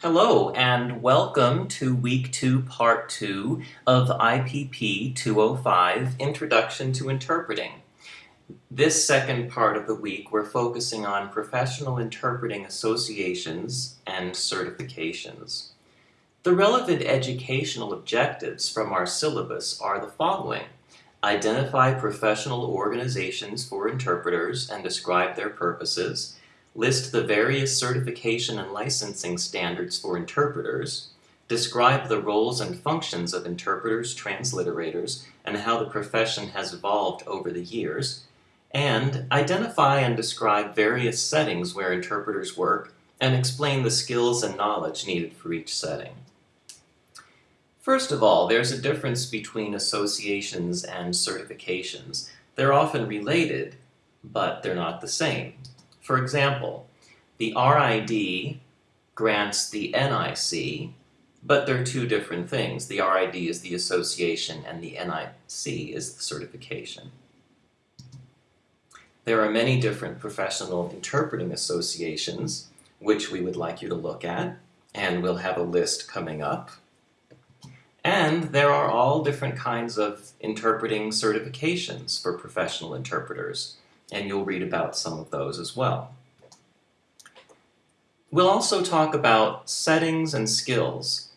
Hello and welcome to week two, part two of IPP 205, Introduction to Interpreting. This second part of the week we're focusing on professional interpreting associations and certifications. The relevant educational objectives from our syllabus are the following. Identify professional organizations for interpreters and describe their purposes list the various certification and licensing standards for interpreters, describe the roles and functions of interpreters, transliterators, and how the profession has evolved over the years, and identify and describe various settings where interpreters work and explain the skills and knowledge needed for each setting. First of all, there's a difference between associations and certifications. They're often related, but they're not the same. For example, the RID grants the NIC, but they're two different things. The RID is the association and the NIC is the certification. There are many different professional interpreting associations which we would like you to look at, and we'll have a list coming up. And there are all different kinds of interpreting certifications for professional interpreters and you'll read about some of those as well. We'll also talk about settings and skills.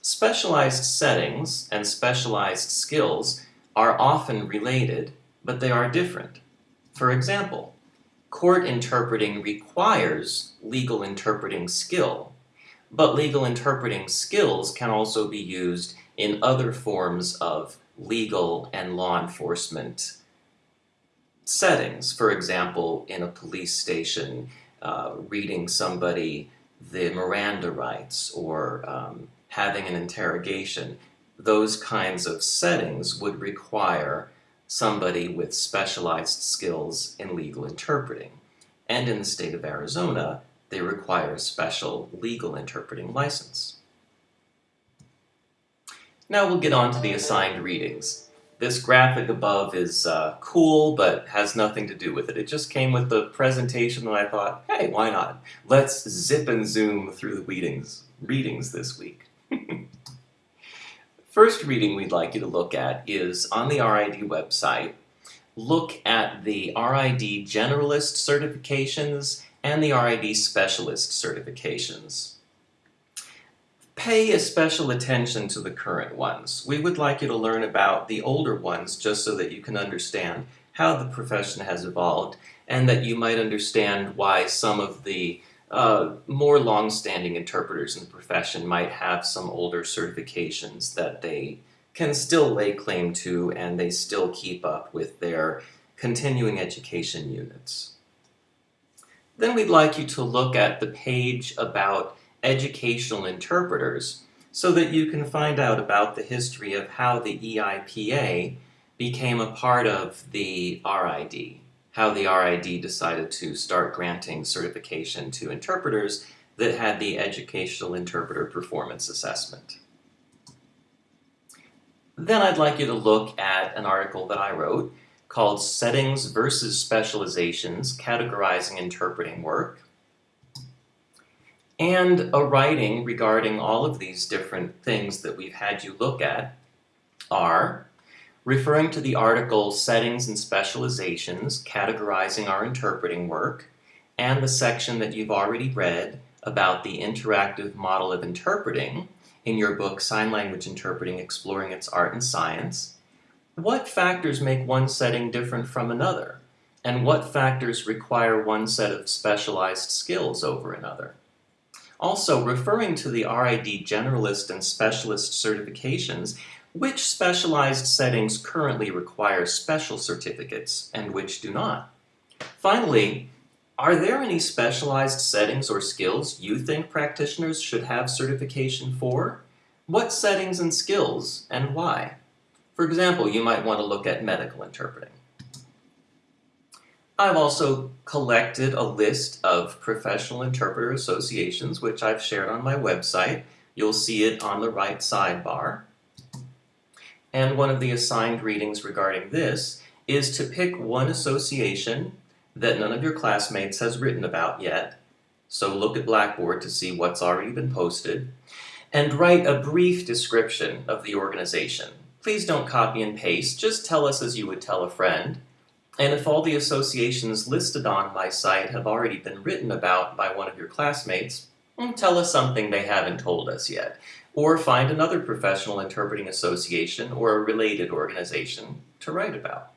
Specialized settings and specialized skills are often related, but they are different. For example, court interpreting requires legal interpreting skill, but legal interpreting skills can also be used in other forms of legal and law enforcement settings. For example, in a police station, uh, reading somebody the Miranda rights or um, having an interrogation, those kinds of settings would require somebody with specialized skills in legal interpreting. And in the state of Arizona, they require a special legal interpreting license. Now we'll get on to the assigned readings. This graphic above is uh, cool, but has nothing to do with it. It just came with the presentation and I thought, hey, why not? Let's zip and zoom through the readings, readings this week. First reading we'd like you to look at is on the RID website. Look at the RID Generalist certifications and the RID Specialist certifications. Pay a special attention to the current ones. We would like you to learn about the older ones just so that you can understand how the profession has evolved and that you might understand why some of the uh, more long-standing interpreters in the profession might have some older certifications that they can still lay claim to and they still keep up with their continuing education units. Then we'd like you to look at the page about educational interpreters so that you can find out about the history of how the EIPA became a part of the RID, how the RID decided to start granting certification to interpreters that had the Educational Interpreter Performance Assessment. Then I'd like you to look at an article that I wrote called Settings versus Specializations, Categorizing Interpreting Work and a writing regarding all of these different things that we've had you look at are referring to the article Settings and Specializations, Categorizing Our Interpreting Work, and the section that you've already read about the interactive model of interpreting in your book Sign Language Interpreting Exploring Its Art and Science. What factors make one setting different from another? And what factors require one set of specialized skills over another? Also, referring to the RID Generalist and Specialist certifications, which specialized settings currently require special certificates and which do not? Finally, are there any specialized settings or skills you think practitioners should have certification for? What settings and skills, and why? For example, you might want to look at medical interpreting. I've also collected a list of professional interpreter associations, which I've shared on my website. You'll see it on the right sidebar. And one of the assigned readings regarding this is to pick one association that none of your classmates has written about yet, so look at Blackboard to see what's already been posted, and write a brief description of the organization. Please don't copy and paste, just tell us as you would tell a friend. And if all the associations listed on my site have already been written about by one of your classmates, mm, tell us something they haven't told us yet. Or find another professional interpreting association or a related organization to write about.